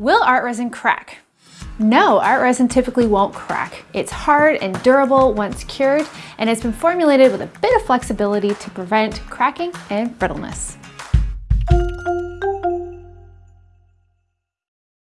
Will art resin crack? No, art resin typically won't crack. It's hard and durable once cured, and it's been formulated with a bit of flexibility to prevent cracking and brittleness.